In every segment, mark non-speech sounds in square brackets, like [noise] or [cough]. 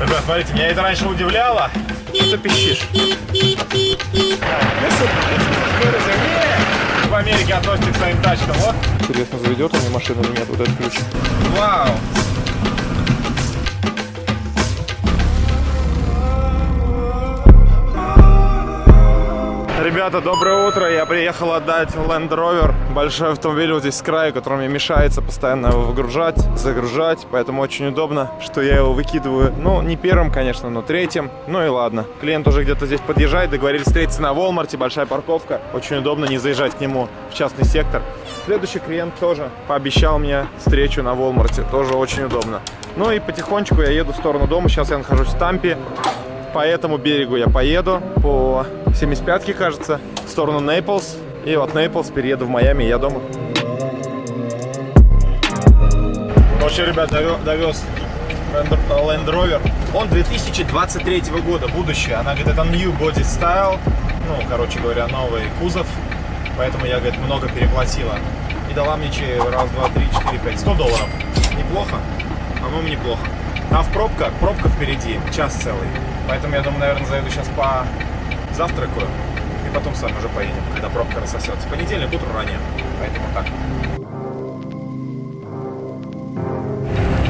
Ребят, смотрите, меня это раньше удивляло. Что ты пищишь? В Америке относится к своим тачкам, вот. Интересно, заведет он мне машину или нет, вот этот ключ. Вау! Ребята, доброе утро. Я приехал отдать Land Rover. Большой автомобиль вот здесь с края, который мне мешается постоянно его выгружать, загружать. Поэтому очень удобно, что я его выкидываю. Ну, не первым, конечно, но третьим. Ну и ладно. Клиент уже где-то здесь подъезжает. Договорились встретиться на Walmart. Большая парковка. Очень удобно не заезжать к нему в частный сектор. Следующий клиент тоже пообещал мне встречу на Walmart. Тоже очень удобно. Ну и потихонечку я еду в сторону дома. Сейчас я нахожусь в Тампе по этому берегу я поеду, по 75-ке, кажется, в сторону Нейплс. И от Нейплс перееду в Майами, я дома. В общем, ребят, довез Land Rover. Он 2023 года, будущее. Она говорит, это New Body Style. Ну, короче говоря, новый кузов. Поэтому я, говорит, много переплатила. И дала мне раз, два, три, четыре, пять, 100 долларов. Неплохо? По-моему, неплохо. А в пробках, пробка впереди, час целый. Поэтому я думаю, наверное, заеду сейчас по завтракаю. И потом с вами уже поедем, когда пробка рассосется. Понедельник, утро ранее. Поэтому так.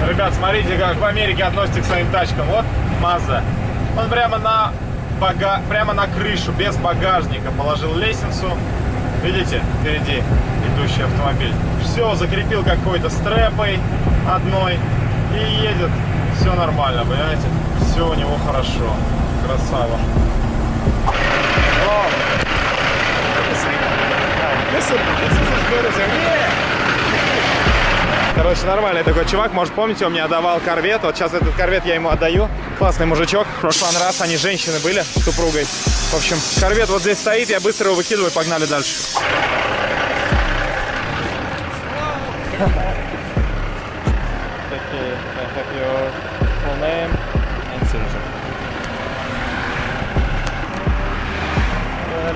Ребят, смотрите, как в Америке относятся к своим тачкам. Вот Mazda. Он прямо на, бага... прямо на крышу, без багажника, положил лестницу. Видите, впереди идущий автомобиль. Все, закрепил какой-то стрэпой одной и едет. Все нормально, понимаете? все у него хорошо. Красава. Короче, нормальный такой чувак. Может, помните, он мне отдавал корвет. Вот сейчас этот корвет я ему отдаю. Классный мужичок. В прошлый раз они женщины были с супругой. В общем, корвет вот здесь стоит. Я быстро его выкидываю. Погнали дальше.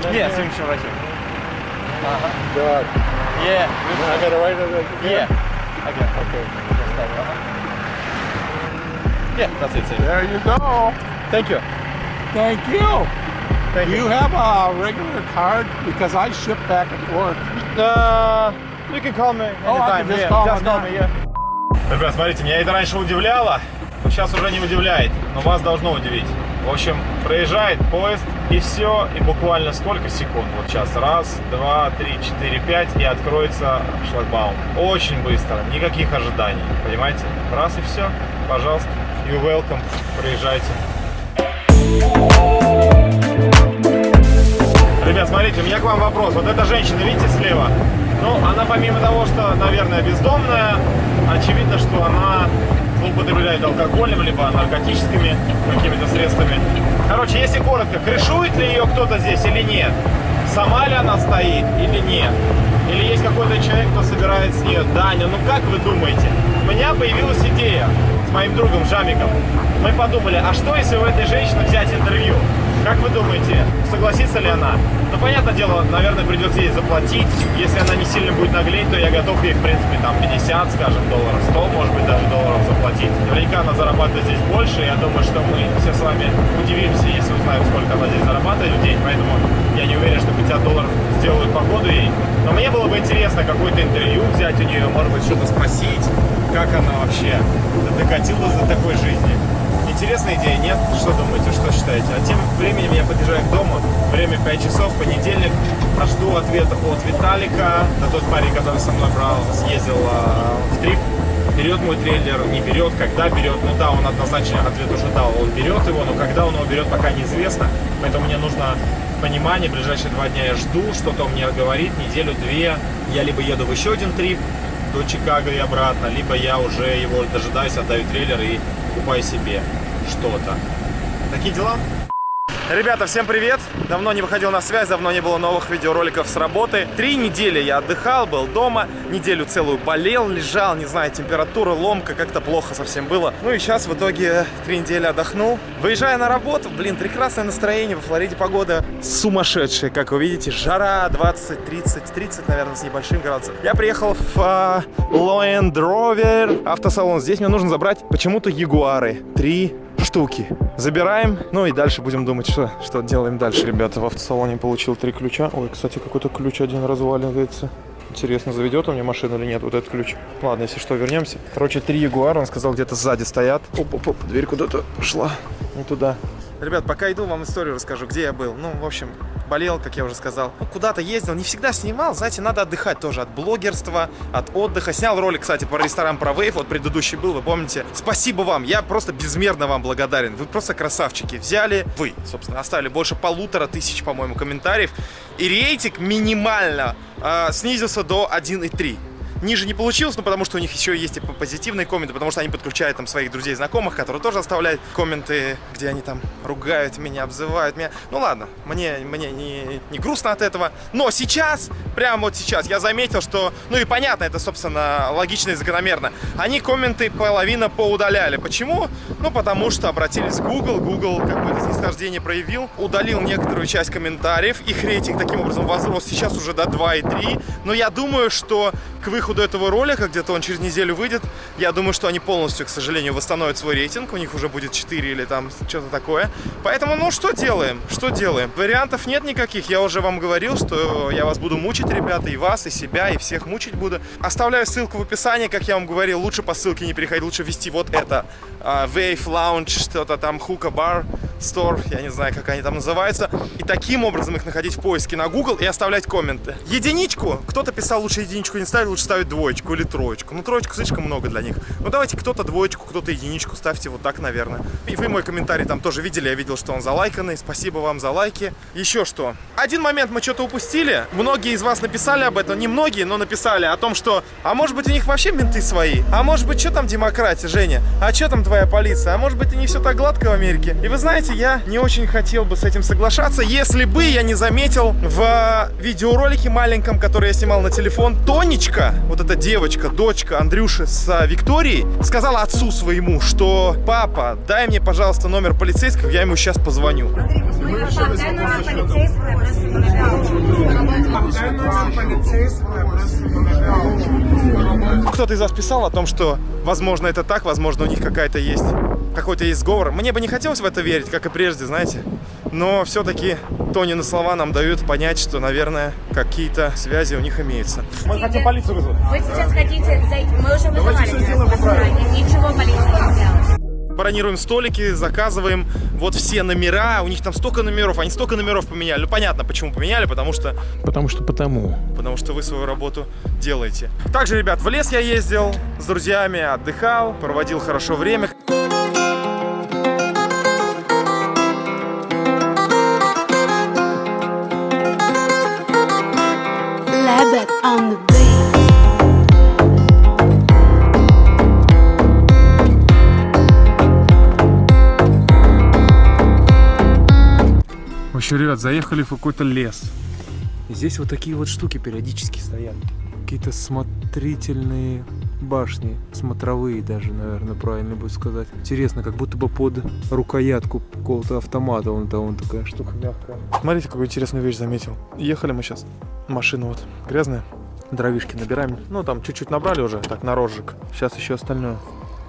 Yeah, signature right here. Uh-huh. God. Yeah. I gotta write it again? Yeah. Okay. Okay. Uh-huh. Yeah, that's it. There you go. Thank you. Thank you. Thank you. You have a regular card because I ship back and forth. Uh, you can call me anytime. Oh, I can just yeah, call just call me, me, yeah. Ребят, смотрите, меня это раньше удивляло, но сейчас уже не удивляет, но вас должно удивить. В общем, проезжает поезд, и все, и буквально сколько секунд? Вот сейчас, раз, два, три, четыре, пять, и откроется шлагбаум. Очень быстро, никаких ожиданий, понимаете? Раз и все, пожалуйста, you welcome, проезжайте. Ребят, смотрите, у меня к вам вопрос. Вот эта женщина, видите, слева? Ну, она помимо того, что, наверное, бездомная, очевидно, что она злоупотребляет алкоголем, либо наркотическими какими-то средствами. Короче, если коротко, крышует ли ее кто-то здесь или нет? Сама ли она стоит или нет? Или есть какой-то человек, кто собирает с нее? Даня, ну как вы думаете? У меня появилась идея с моим другом Жамиком. Мы подумали, а что если у этой женщины взять интервью? Как вы думаете, согласится ли она? Ну, понятное дело, наверное, придется ей заплатить. Если она не сильно будет наглеть, то я готов ей, в принципе, там 50, скажем, долларов, 100, может быть, даже долларов заплатить. Наверняка она зарабатывает здесь больше. Я думаю, что мы все с вами удивимся, если узнаем, сколько она здесь зарабатывает в день. Поэтому я не уверен, что 50 долларов сделают погоду ей. Но мне было бы интересно какое-то интервью взять у нее, может быть, что-то спросить, как она вообще докатилась до такой жизни. Интересная идея, нет? Что думаете, что считаете? А тем временем я подъезжаю к дому, время 5 часов, понедельник, а жду ответа от Виталика, на тот парень, который со мной брал, съездил э, в трип, берет мой трейлер, не берет, когда берет. Ну да, он однозначно ответ уже дал, он берет его, но когда он его берет, пока неизвестно. Поэтому мне нужно понимание, ближайшие два дня я жду, что-то мне говорит, неделю-две. Я либо еду в еще один трип до Чикаго и обратно, либо я уже его дожидаюсь, отдаю трейлер и покупаю себе что-то. Такие дела. Ребята, всем привет! Давно не выходил на связь, давно не было новых видеороликов с работы. Три недели я отдыхал, был дома, неделю целую болел, лежал, не знаю, температура, ломка, как-то плохо совсем было. Ну и сейчас в итоге три недели отдохнул. Выезжая на работу, блин, прекрасное настроение, во Флориде погода сумасшедшая, как вы видите, жара 20, 30, 30, наверное, с небольшим градусом. Я приехал в uh, Land Rover автосалон, здесь мне нужно забрать почему-то Ягуары. Три штуки. Забираем, ну и дальше будем думать, что, что делаем дальше. Ребята, в автосалоне получил три ключа. Ой, кстати, какой-то ключ один разваливается. Интересно, заведет он мне машину или нет, вот этот ключ. Ладно, если что, вернемся. Короче, три Ягуара, он сказал, где-то сзади стоят. Оп-оп-оп, дверь куда-то пошла. Не туда. Ребят, пока иду, вам историю расскажу, где я был. Ну, в общем, болел, как я уже сказал. Ну, куда-то ездил, не всегда снимал. Знаете, надо отдыхать тоже от блогерства, от отдыха. Снял ролик, кстати, про ресторан, про вейв. Вот предыдущий был, вы помните. Спасибо вам, я просто безмерно вам благодарен. Вы просто красавчики. Взяли, вы, собственно, оставили больше полутора тысяч, по-моему, комментариев. И рейтинг минимально э, снизился до 1,3 ниже не получилось, но потому что у них еще есть и позитивные комменты, потому что они подключают там своих друзей, знакомых, которые тоже оставляют комменты, где они там ругают меня, обзывают меня. Ну ладно, мне, мне не, не грустно от этого. Но сейчас, прямо вот сейчас, я заметил, что, ну и понятно, это, собственно, логично и закономерно. Они комменты половина поудаляли. Почему? Ну, потому что обратились в Google, Google как бы это снисхождение проявил, удалил некоторую часть комментариев, их рейтинг таким образом возрос сейчас уже до 2,3. Но я думаю, что к выходу этого ролика, где-то он через неделю выйдет, я думаю, что они полностью, к сожалению, восстановят свой рейтинг. У них уже будет 4 или там что-то такое. Поэтому, ну, что делаем? Что делаем? Вариантов нет никаких. Я уже вам говорил, что я вас буду мучить, ребята, и вас, и себя, и всех мучить буду. Оставляю ссылку в описании, как я вам говорил. Лучше по ссылке не переходить, лучше ввести вот это. Uh, Wave Lounge, что-то там, Hookah Bar Store, я не знаю, как они там называются. И таким образом их находить в поиске на Google и оставлять комменты. Единичку, кто-то писал, лучше единичку не ставить, лучше ставить двоечку или троечку. Ну, троечку слишком много для них. Ну, давайте кто-то двоечку, кто-то единичку ставьте вот так, наверное. И вы мой комментарий там тоже видели, я видел, что он залайканный. Спасибо вам за лайки. Еще что. Один момент мы что-то упустили. Многие из вас написали об этом, не многие, но написали о том, что, а может быть у них вообще менты свои? А может быть, что там демократия, Женя? А что там твоя полиция? А может быть, и не все так гладко в Америке? И вы знаете, я не очень хотел бы с этим соглашаться, если бы я не заметил в видеоролике маленьком, который я снимал на телефон, Тонечка, вот эта девочка, дочка Андрюши с Викторией, сказала отцу своему, что папа, дай мне, пожалуйста, номер полицейского, я ему сейчас позвоню. Кто-то из вас писал о том, что, возможно, это так, возможно, у них какая-то есть, какой-то есть сговор. Мне бы не хотелось в это верить, как и прежде, знаете. Но все-таки Тонины слова нам дают понять, что, наверное, какие-то связи у них имеются. Мы хотим полицию вызвать. Вы сейчас хотите зайти? Мы уже вызывали. все сделаем по-правильному. Ничего полиция не сделала. Бронируем столики, заказываем вот все номера. У них там столько номеров, они столько номеров поменяли. Ну, понятно, почему поменяли, потому что... Потому что потому. Потому что вы свою работу делаете. Также, ребят, в лес я ездил с друзьями, отдыхал, проводил хорошо время. Общем, ребят, заехали в какой-то лес. И здесь вот такие вот штуки периодически стоят. Какие-то смотрительные башни, смотровые даже, наверное, правильно будет сказать. Интересно, как будто бы под рукоятку какого-то автомата вон там вон такая штука мягкая. Смотрите, какую интересную вещь заметил. Ехали мы сейчас. Машина вот грязная. Дровишки набираем. Ну, там чуть-чуть набрали уже, так, на розжиг. Сейчас еще остальное.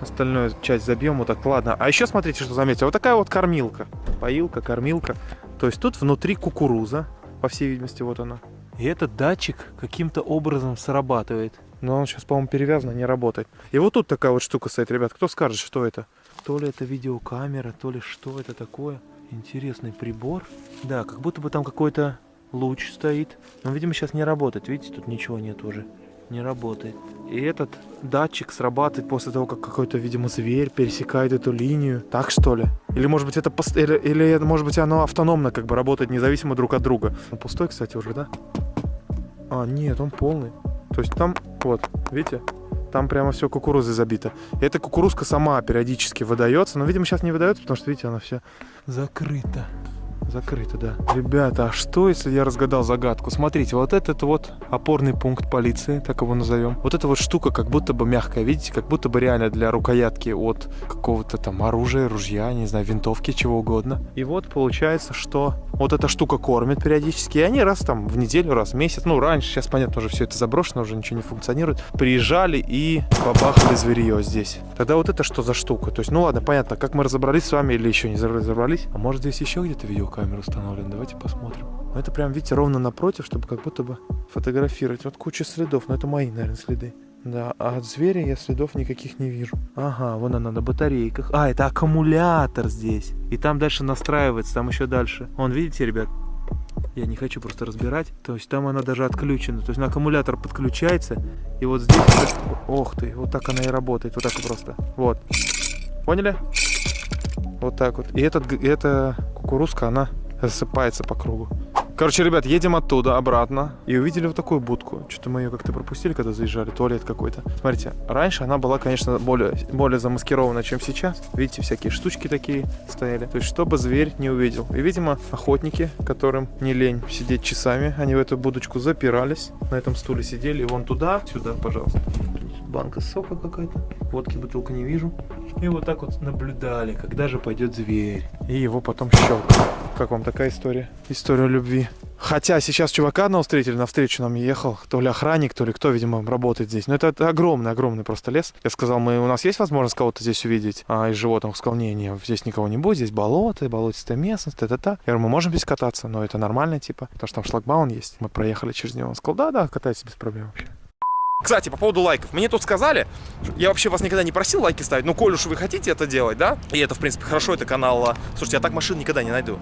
Остальную часть забьем вот так, ладно. А еще смотрите, что заметил. Вот такая вот кормилка. Поилка, кормилка. То есть тут внутри кукуруза. По всей видимости, вот она. И этот датчик каким-то образом срабатывает. Но он сейчас, по-моему, перевязан, не работает. И вот тут такая вот штука стоит, ребят. Кто скажет, что это? То ли это видеокамера, то ли что это такое. Интересный прибор. Да, как будто бы там какой-то луч стоит. Но, видимо, сейчас не работает. Видите, тут ничего нет уже. Не работает. И этот датчик срабатывает после того, как какой-то, видимо, зверь пересекает эту линию. Так что ли? Или, может быть, это пост- или, или, может быть, оно автономно как бы работает независимо друг от друга. Он пустой, кстати, уже, да? А, нет, он полный. То есть там, вот, видите? Там прямо все кукурузой забито. И эта кукурузка сама периодически выдается. Но, видимо, сейчас не выдается, потому что, видите, она вся Закрыто. да. Ребята, а что, если я разгадал загадку? Смотрите, вот этот вот опорный пункт полиции, так его назовем. Вот эта вот штука как будто бы мягкая, видите? Как будто бы реально для рукоятки от какого-то там оружия, ружья, не знаю, винтовки, чего угодно. И вот получается, что вот эта штука кормит периодически, и они раз там в неделю, раз в месяц, ну, раньше, сейчас, понятно, уже все это заброшено, уже ничего не функционирует, приезжали и побахали зверье здесь. Тогда вот это что за штука? То есть, ну ладно, понятно, как мы разобрались с вами или еще не разобрались. А может здесь еще где-то видеокамера установлена? Давайте посмотрим. Это прям, видите, ровно напротив, чтобы как будто бы фотографировать. Вот куча следов, но это мои, наверное, следы. Да, а от зверя я следов никаких не вижу. Ага, вон она на батарейках. А, это аккумулятор здесь. И там дальше настраивается, там еще дальше. Вон, видите, ребят? Я не хочу просто разбирать. То есть там она даже отключена. То есть на аккумулятор подключается. И вот здесь... Ох ты, вот так она и работает. Вот так просто. Вот. Поняли? Вот так вот. И этот, эта кукурузка, она рассыпается по кругу. Короче, ребят, едем оттуда обратно и увидели вот такую будку. Что-то мы ее как-то пропустили, когда заезжали, туалет какой-то. Смотрите, раньше она была, конечно, более, более замаскирована, чем сейчас. Видите, всякие штучки такие стояли. То есть, чтобы зверь не увидел. И, видимо, охотники, которым не лень сидеть часами, они в эту будочку запирались, на этом стуле сидели, и вон туда, сюда, пожалуйста. Банка сока какая-то. Водки бутылка не вижу. И вот так вот наблюдали, когда же пойдет зверь. И его потом щелкали. Как вам такая история? История любви. Хотя сейчас чувака одного встретили, навстречу нам ехал, то ли охранник, то ли кто, видимо, работает здесь. Но это, это огромный, огромный просто лес. Я сказал, мы, у нас есть возможность кого-то здесь увидеть а, из животных? Сказал, не, не, здесь никого не будет, здесь болото, болотистая местность, та-та-та. Я говорю, мы можем здесь кататься, но это нормально, типа, потому что там шлагбаун есть. Мы проехали через него. Он сказал, да-да, катайтесь без проблем вообще. Кстати, по поводу лайков. Мне тут сказали, я вообще вас никогда не просил лайки ставить, но коль уж вы хотите это делать, да, и это, в принципе, хорошо, это канал... а, Слушайте, я так машин никогда не найду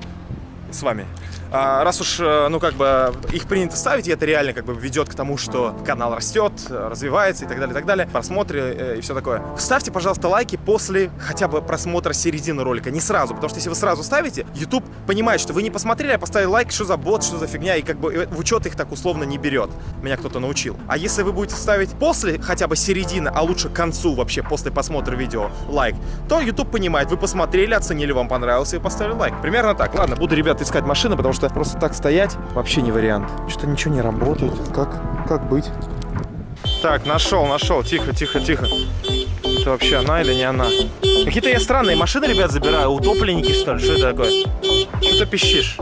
с вами. А, раз уж, э, ну, как бы, их принято ставить, и это реально, как бы, ведет к тому, что канал растет, развивается и так далее, и так далее, просмотры э, и все такое. Ставьте, пожалуйста, лайки после хотя бы просмотра середины ролика, не сразу, потому что если вы сразу ставите, YouTube понимает, что вы не посмотрели, а поставили лайк, что за бот, что за фигня, и как бы э, в учет их так условно не берет. Меня кто-то научил. А если вы будете ставить после хотя бы середины, а лучше к концу вообще, после просмотра видео, лайк, то YouTube понимает, вы посмотрели, оценили, вам понравился и поставили лайк. Примерно так. Ладно, буду, ребята, искать машины, потому что просто так стоять вообще не вариант. Что-то ничего не работает. Как, как быть? Так, нашел, нашел. Тихо, тихо, тихо. Это вообще она или не она? Какие-то я странные машины, ребят, забираю. Утопленники, что ли? Что это такое? Что ты пищишь?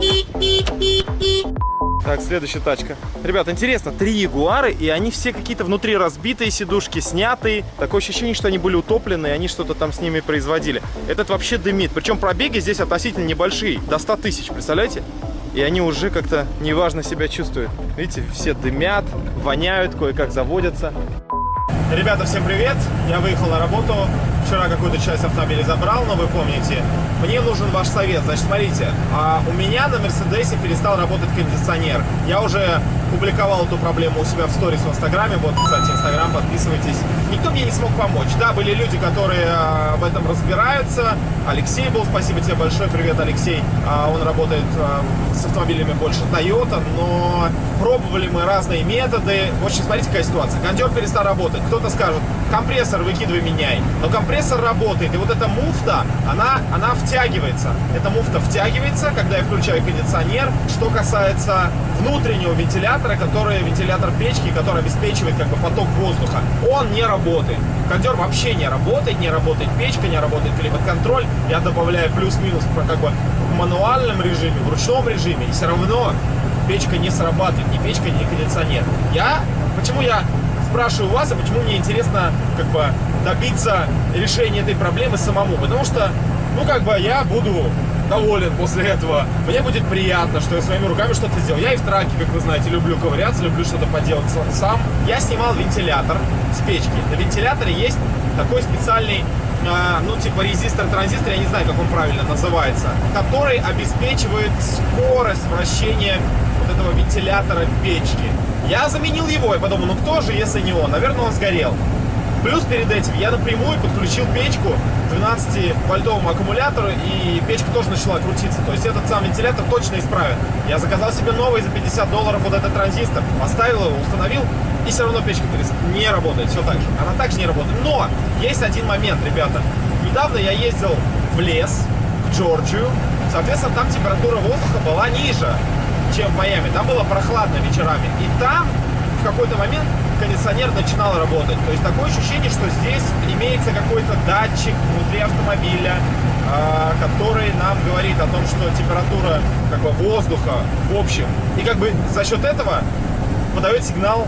Так, следующая тачка. Ребят, интересно, три Ягуары, и они все какие-то внутри разбитые, сидушки снятые. Такое ощущение, что они были утоплены, и они что-то там с ними производили. Этот вообще дымит. Причем пробеги здесь относительно небольшие, до 100 тысяч, представляете? И они уже как-то неважно себя чувствуют. Видите, все дымят, воняют, кое-как заводятся. Ребята, всем привет! Я выехал на работу. Вчера какую-то часть автомобиля забрал, но вы помните. Мне нужен ваш совет. Значит, смотрите, а у меня на Мерседесе перестал работать кондиционер. Я уже публиковал эту проблему у себя в сторис в Инстаграме. Вот, кстати, Инстаграм, подписывайтесь. Никто мне не смог помочь. Да, были люди, которые а, в этом разбираются. Алексей был, спасибо тебе большое. Привет, Алексей. А, Он работает а, с автомобилями больше Toyota, но пробовали мы разные методы. В общем, смотрите, какая ситуация. Кондер перестал работать. Кто-то скажет, компрессор выкидывай, меняй. Но компрессор работает, и вот эта муфта, она, она втягивается. Эта муфта втягивается, когда я включаю кондиционер. Что касается внутреннего вентилятора, который вентилятор печки, который обеспечивает как бы поток воздуха, он не работает. Кондер вообще не работает, не работает печка, не работает климат-контроль. Я добавляю плюс-минус как бы в мануальном режиме, в ручном режиме, и все равно печка не срабатывает, ни печка, ни кондиционер. Я, почему я спрашиваю вас, а почему мне интересно как бы добиться решения этой проблемы самому? Потому что, ну как бы я буду доволен после этого. Мне будет приятно, что я своими руками что-то сделал. Я и в траке, как вы знаете, люблю ковыряться, люблю что-то поделать сам. Я снимал вентилятор с печки. На вентиляторе есть такой специальный а, ну, типа резистор-транзистор, я не знаю, как он правильно называется, который обеспечивает скорость вращения вот этого вентилятора печки. Я заменил его и подумал, ну кто же, если не он? Наверное, он сгорел. Плюс перед этим я напрямую подключил печку к 12-вольтовому аккумулятору, и печка тоже начала крутиться. То есть этот сам вентилятор точно исправен. Я заказал себе новый за 50 долларов вот этот транзистор, поставил его, установил, и все равно печка не работает, все так же. Она также не работает. Но есть один момент, ребята. Недавно я ездил в лес, в Джорджию. Соответственно, там температура воздуха была ниже, чем в Майами. Там было прохладно вечерами. И там в какой-то момент кондиционер начинал работать. То есть такое ощущение, что здесь имеется какой-то датчик внутри автомобиля, а, который нам говорит о том, что температура как бы, воздуха в общем. И как бы за счет этого подает сигнал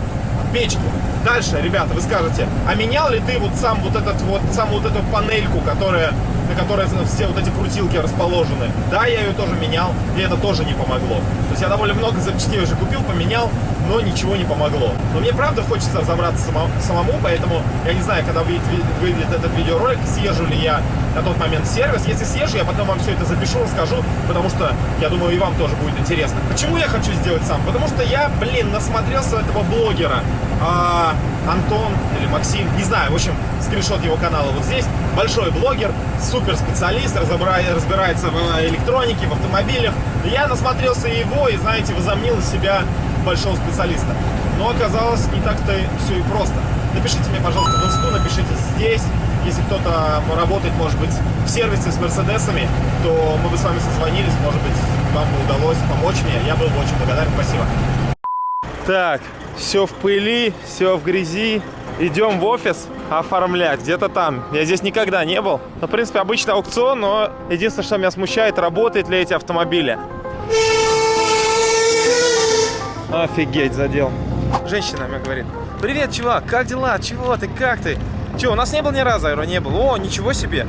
печки. Дальше, ребята, вы скажете, а менял ли ты вот сам вот этот вот, саму вот эту панельку, которая, на которой все вот эти крутилки расположены? Да, я ее тоже менял, и это тоже не помогло. То есть я довольно много запчастей уже купил, поменял, но ничего не помогло. Но мне правда хочется разобраться само- самому, поэтому я не знаю, когда выйдет, выйдет этот видеоролик, съезжу ли я на тот момент в сервис. Если съезжу, я потом вам все это запишу, расскажу, потому что, я думаю, и вам тоже будет интересно. Почему я хочу сделать сам? Потому что я, блин, насмотрелся этого блогера. А, Антон или Максим, не знаю, в общем, скриншот его канала вот здесь. Большой блогер, супер специалист, разбира- разбирается в электронике, в автомобилях. Я насмотрелся его и, знаете, возомнил себя большого специалиста. Но оказалось не так-то все и просто. Напишите мне, пожалуйста, в инсту, напишите здесь. Если кто-то работает, может быть, в сервисе с Мерседесами, то мы бы с вами созвонились, может быть, вам бы удалось помочь мне. Я был бы очень благодарен. Спасибо. Так, все в пыли, все в грязи. Идем в офис оформлять, где-то там. Я здесь никогда не был. Ну, в принципе, обычный аукцион, но единственное, что меня смущает, работают ли эти автомобили. Офигеть, задел. Женщина мне говорит, привет, чувак, как дела? Чего ты, как ты? Че, у нас не был ни разу, аэро не был. О, ничего себе.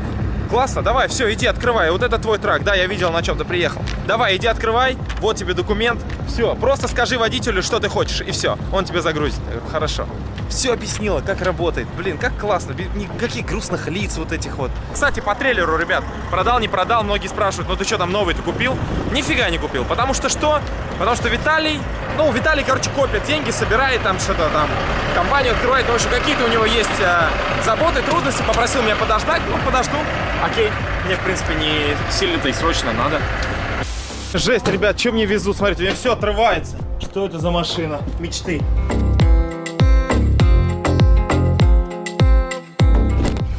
Классно, давай, все, иди открывай. Вот это твой трак. Да, я видел, на чем ты приехал. Давай, иди открывай. Вот тебе документ. Все, просто скажи водителю, что ты хочешь, и все. Он тебе загрузит. Хорошо. Все объяснила, как работает. Блин, как классно. Никаких грустных лиц вот этих вот. Кстати, по трейлеру, ребят, продал, не продал. Многие спрашивают, ну ты что там новый ты купил? Нифига не купил. Потому что что? Потому что Виталий, ну, Виталий, короче, копит деньги, собирает там что-то там, компанию открывает. В общем, какие-то у него есть э, заботы, трудности. Попросил меня подождать. Ну, подожду. Окей. Мне, в принципе, не сильно-то и срочно надо. Жесть, ребят, что мне везут? Смотрите, у меня все отрывается. Что это за машина? Мечты.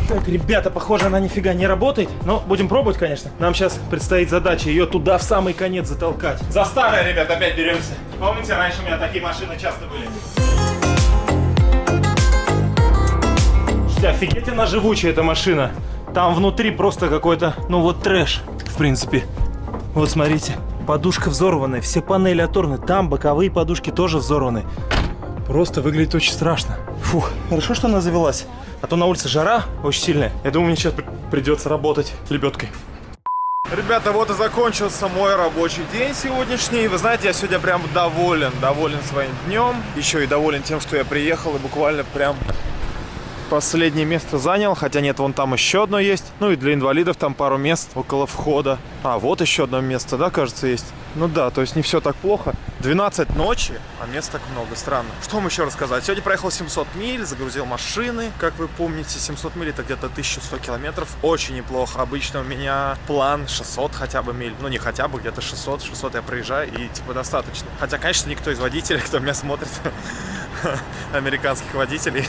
Так, ребята, похоже, она нифига не работает. Но будем пробовать, конечно. Нам сейчас предстоит задача ее туда в самый конец затолкать. За старое, ребят, опять беремся. Помните, раньше у меня такие машины часто были. Слушайте, офигеть она живучая, эта машина. Там внутри просто какой-то, ну вот трэш, в принципе. Вот смотрите, подушка взорванная, все панели оторваны. Там боковые подушки тоже взорваны. Просто выглядит очень страшно. Фух, хорошо, что она завелась. А то на улице жара очень сильная. Я думаю, мне сейчас при- придется работать лебедкой. Ребята, вот и закончился мой рабочий день сегодняшний. Вы знаете, я сегодня прям доволен, доволен своим днем. Еще и доволен тем, что я приехал и буквально прям последнее место занял, хотя нет, вон там еще одно есть. Ну и для инвалидов там пару мест около входа. А, вот еще одно место, да, кажется, есть. Ну да, то есть не все так плохо. 12 ночи, а мест так много, странно. Что вам еще рассказать? Сегодня проехал 700 миль, загрузил машины. Как вы помните, 700 миль это где-то 1100 километров. Очень неплохо. Обычно у меня план 600 хотя бы миль. Ну не хотя бы, где-то 600. 600 я проезжаю и типа достаточно. Хотя, конечно, никто из водителей, кто меня смотрит, [laughs] американских водителей,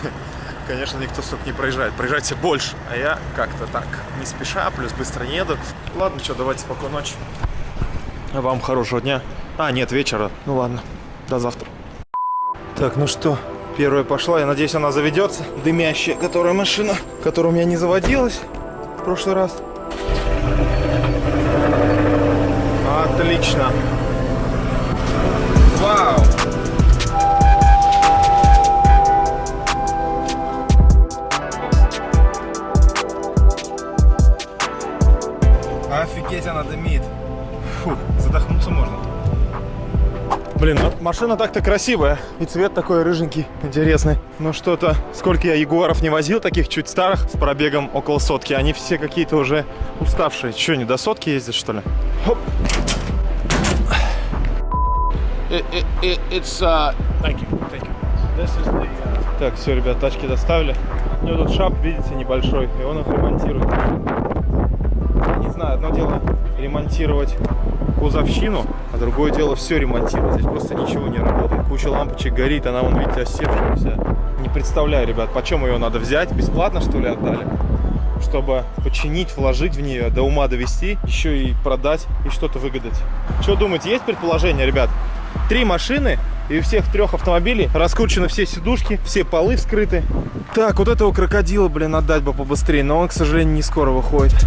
конечно, никто столько не проезжает. Все больше. А я как-то так, не спеша, плюс быстро не еду. Ладно, что, давайте спокойной ночи. Вам хорошего дня. А, нет, вечера. Ну ладно, до завтра. Так, ну что, первая пошла. Я надеюсь, она заведется. Дымящая, которая машина, которая у меня не заводилась в прошлый раз. Отлично. Вау. Блин, ну, машина так-то красивая. И цвет такой рыженький, интересный. Но что-то, сколько я ягуаров не возил, таких чуть старых, с пробегом около сотки, они все какие-то уже уставшие. Че, не до сотки ездят, что ли? Хоп. It, it, it, it's uh, thank you, thank you. This is the uh, Так, все, ребят, тачки доставили. У него тут шап, видите, небольшой, и он их ремонтирует. Не знаю, одно дело ремонтировать кузовщину, а другое дело все ремонтировать. Здесь просто ничего не работает. Куча лампочек горит, она, вон, видите, осевшая вся. Не представляю, ребят, почем ее надо взять. Бесплатно, что ли, отдали? Чтобы починить, вложить в нее, до ума довести, еще и продать и что-то выгадать. Что думаете, есть предположение, ребят? Три машины, и у всех трех автомобилей раскручены все сидушки, все полы вскрыты. Так, вот этого крокодила, блин, отдать бы побыстрее, но он, к сожалению, не скоро выходит.